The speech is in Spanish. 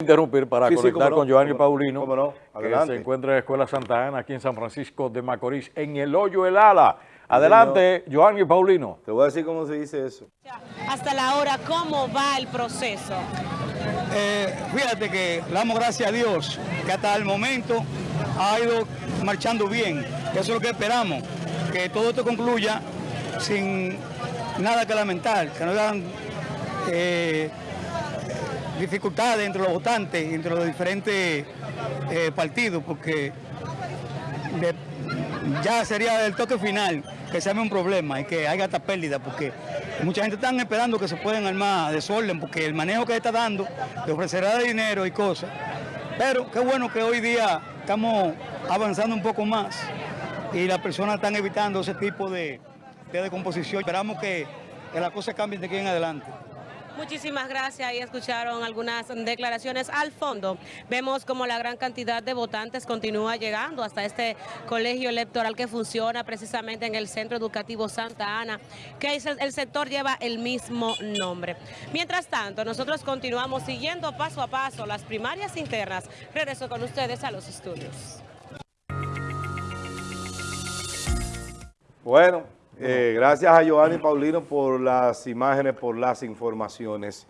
interrumpir para Sí, sí, conectar cómo no, con Giovanni no, Paulino, cómo no, que adelante. se encuentra en la Escuela Santa Ana, aquí en San Francisco de Macorís, en el hoyo El Ala. Adelante, Giovanni Paulino. Te voy a decir cómo se dice eso. Hasta la hora, ¿cómo va el proceso? Eh, fíjate que le damos gracias a Dios que hasta el momento ha ido marchando bien. Eso es lo que esperamos, que todo esto concluya sin nada que lamentar, que no hagan eh, dificultades entre los votantes, entre los diferentes eh, partidos, porque ya sería el toque final que se arme un problema y que haya esta pérdida, porque mucha gente está esperando que se puedan armar desorden, porque el manejo que está dando le ofrecerá dinero y cosas. Pero qué bueno que hoy día estamos avanzando un poco más y las personas están evitando ese tipo de, de descomposición. Esperamos que, que las cosas cambien de aquí en adelante. Muchísimas gracias. Ahí escucharon algunas declaraciones al fondo. Vemos como la gran cantidad de votantes continúa llegando hasta este colegio electoral que funciona precisamente en el Centro Educativo Santa Ana, que el, el sector lleva el mismo nombre. Mientras tanto, nosotros continuamos siguiendo paso a paso las primarias internas. Regreso con ustedes a los estudios. Bueno, eh, gracias a Giovanni Paulino por las imágenes, por las informaciones.